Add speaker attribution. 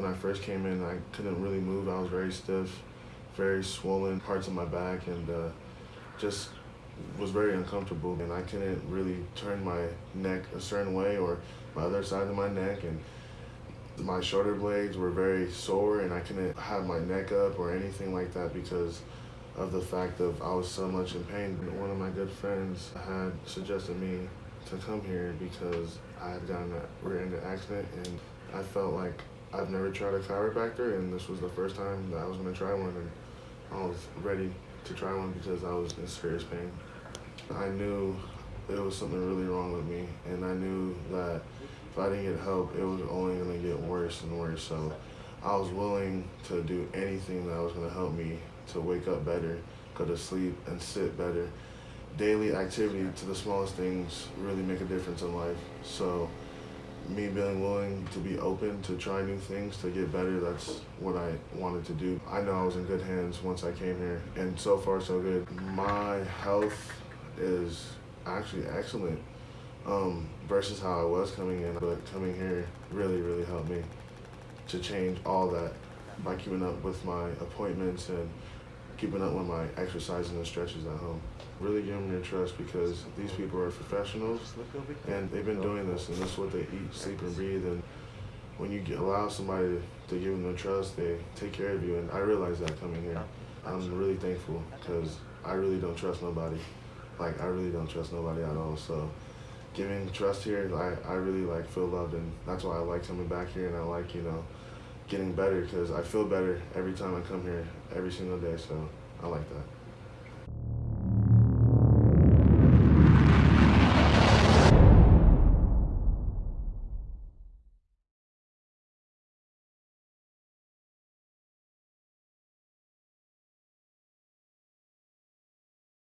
Speaker 1: When I first came in, I couldn't really move. I was very stiff, very swollen parts of my back, and uh, just was very uncomfortable. And I couldn't really turn my neck a certain way or my other side of my neck. And my shoulder blades were very sore, and I couldn't have my neck up or anything like that because of the fact of I was so much in pain. One of my good friends had suggested me to come here because I had gotten a rear-ended accident and I felt like I've never tried a chiropractor and this was the first time that I was going to try one and I was ready to try one because I was in serious pain. I knew there was something really wrong with me and I knew that if I didn't get help it was only going to get worse and worse so I was willing to do anything that was going to help me to wake up better, go to sleep and sit better daily activity to the smallest things really make a difference in life. So me being willing to be open to try new things to get better that's what i wanted to do. I know i was in good hands once i came here and so far so good. My health is actually excellent um, versus how i was coming in but coming here really really helped me to change all that by keeping up with my appointments and keeping up with my exercising and stretches at home. Really give them your trust because these people are professionals and they've been doing this and this is what they eat, sleep, and breathe. And when you allow somebody to give them their trust, they take care of you. And I realized that coming here. I'm really thankful because I really don't trust nobody. Like I really don't trust nobody at all. So giving trust here, I, I really like feel loved and that's why I like coming back here and I like, you know, getting better because I feel better every time I come here every single day. So I like that.